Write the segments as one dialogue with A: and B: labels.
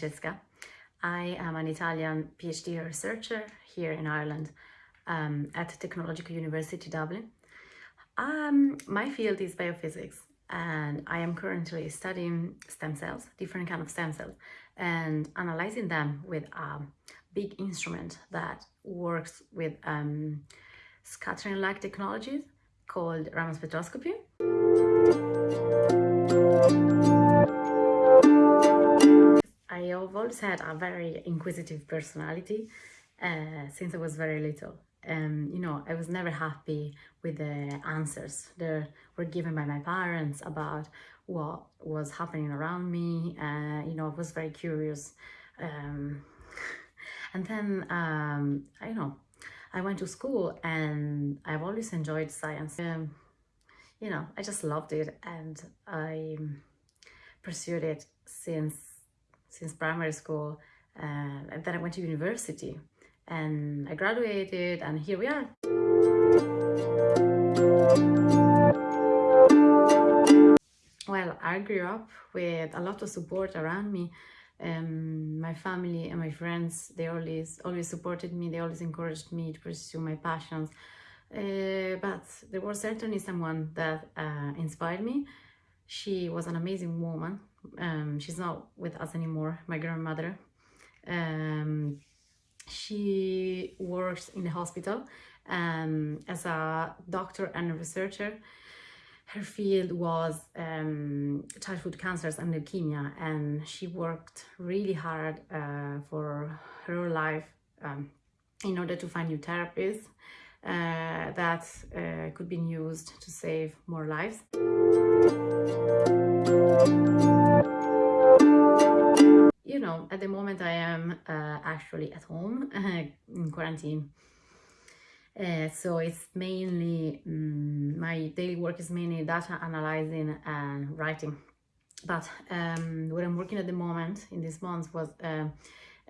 A: Francesca. I am an Italian PhD researcher here in Ireland um, at Technological University Dublin. Um, my field is biophysics and I am currently studying stem cells, different kind of stem cells, and analyzing them with a big instrument that works with um, scattering-like technologies called Raman spectroscopy. Always had a very inquisitive personality uh, since I was very little. Um, you know, I was never happy with the answers that were given by my parents about what was happening around me. Uh, you know, I was very curious. Um, and then, um, I know, I went to school and I've always enjoyed science. Um, you know, I just loved it and I pursued it since since primary school uh, and then I went to university and I graduated and here we are. Well, I grew up with a lot of support around me. Um, my family and my friends, they always always supported me, they always encouraged me to pursue my passions. Uh, but there was certainly someone that uh, inspired me. She was an amazing woman. Um, she's not with us anymore, my grandmother. Um, she works in the hospital um, as a doctor and a researcher. Her field was um, childhood cancers and leukemia, and she worked really hard uh, for her life um, in order to find new therapies uh, that uh, could be used to save more lives. You know, at the moment I am uh, actually at home in quarantine. Uh, so it's mainly, um, my daily work is mainly data analyzing and writing. But um, what I'm working at the moment in this month was uh,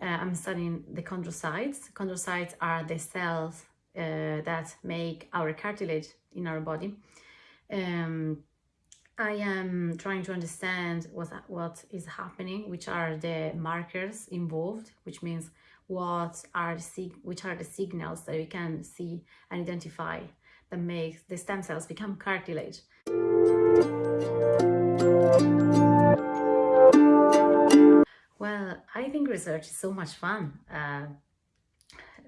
A: uh, I'm studying the chondrocytes. Chondrocytes are the cells uh, that make our cartilage in our body. Um, I am trying to understand what, what is happening, which are the markers involved, which means what are the which are the signals that we can see and identify that makes the stem cells become cartilage. Well, I think research is so much fun. Uh,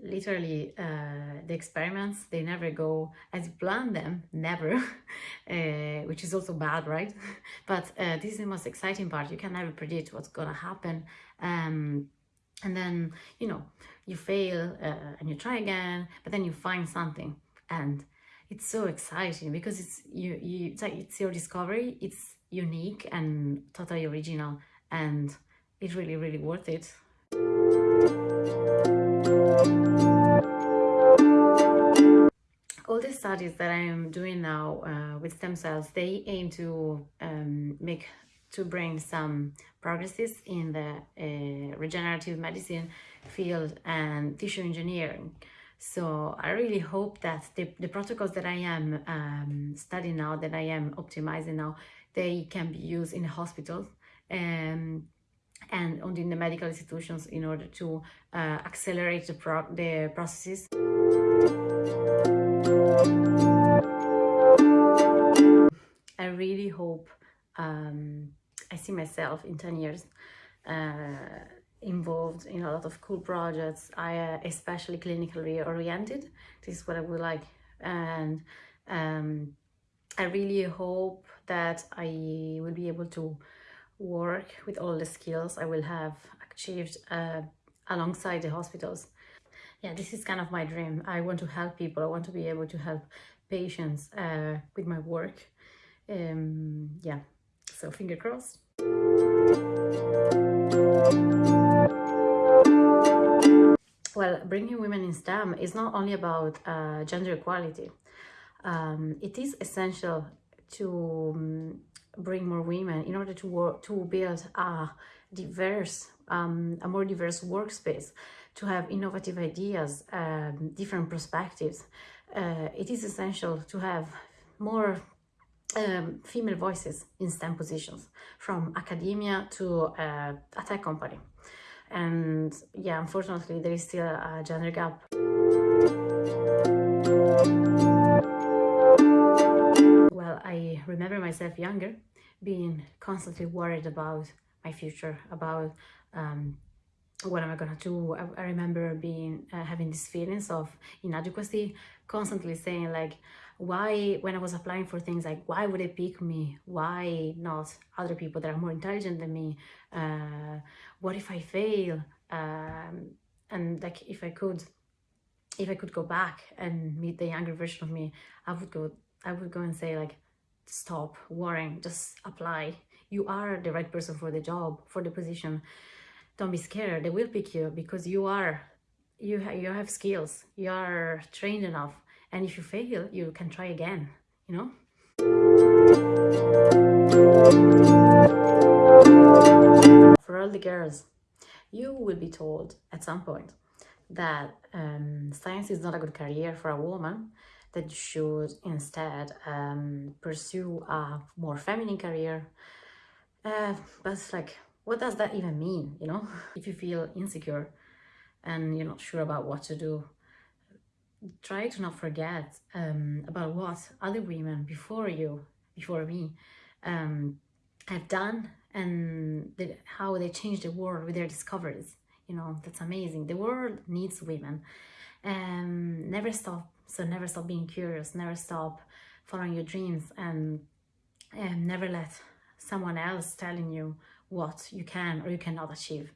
A: literally uh, the experiments they never go as you plan them never uh, which is also bad right? But uh, this is the most exciting part. You can never predict what's gonna happen. Um, and then you know you fail uh, and you try again but then you find something. And it's so exciting because it's you, you it's like it's your discovery it's unique and totally original and it's really really worth it. all the studies that I am doing now uh, with stem cells, they aim to um, make to bring some progresses in the uh, regenerative medicine field and tissue engineering. So I really hope that the, the protocols that I am um, studying now, that I am optimizing now, they can be used in hospitals um, and in the medical institutions in order to uh, accelerate the, pro the processes. I really hope um, I see myself in 10 years uh, involved in a lot of cool projects. I uh, especially clinically oriented. This is what I would like. And um, I really hope that I will be able to work with all the skills I will have achieved uh, alongside the hospitals. Yeah, this is kind of my dream. I want to help people. I want to be able to help patients uh, with my work. Um, yeah, so finger crossed. Well, bringing women in STEM is not only about uh, gender equality. Um, it is essential to um, bring more women in order to work to build a diverse um, a more diverse workspace to have innovative ideas um, different perspectives. Uh, it is essential to have more um, female voices in STEM positions from academia to uh, a tech company. And yeah unfortunately there is still a gender gap. Well i remember myself younger being constantly worried about my future about um, what am I gonna do? I, I remember being uh, having these feelings of inadequacy, constantly saying like, why when I was applying for things like why would they pick me? Why not other people that are more intelligent than me? Uh, what if I fail? Um, and like if I could, if I could go back and meet the younger version of me, I would go. I would go and say like, stop worrying, just apply. You are the right person for the job, for the position don't be scared. They will pick you because you are you ha you have skills. You are trained enough. And if you fail you can try again you know? For all the girls you will be told at some point that um, science is not a good career for a woman that you should instead um, pursue a more feminine career. Uh, but like what does that even mean you know? If you feel insecure and you're not sure about what to do try to not forget um, about what other women before you before me um, have done and the, how they changed the world with their discoveries. You know that's amazing. The world needs women. Um, never stop. So never stop being curious. Never stop following your dreams and, and never let someone else telling you what you can or you cannot achieve.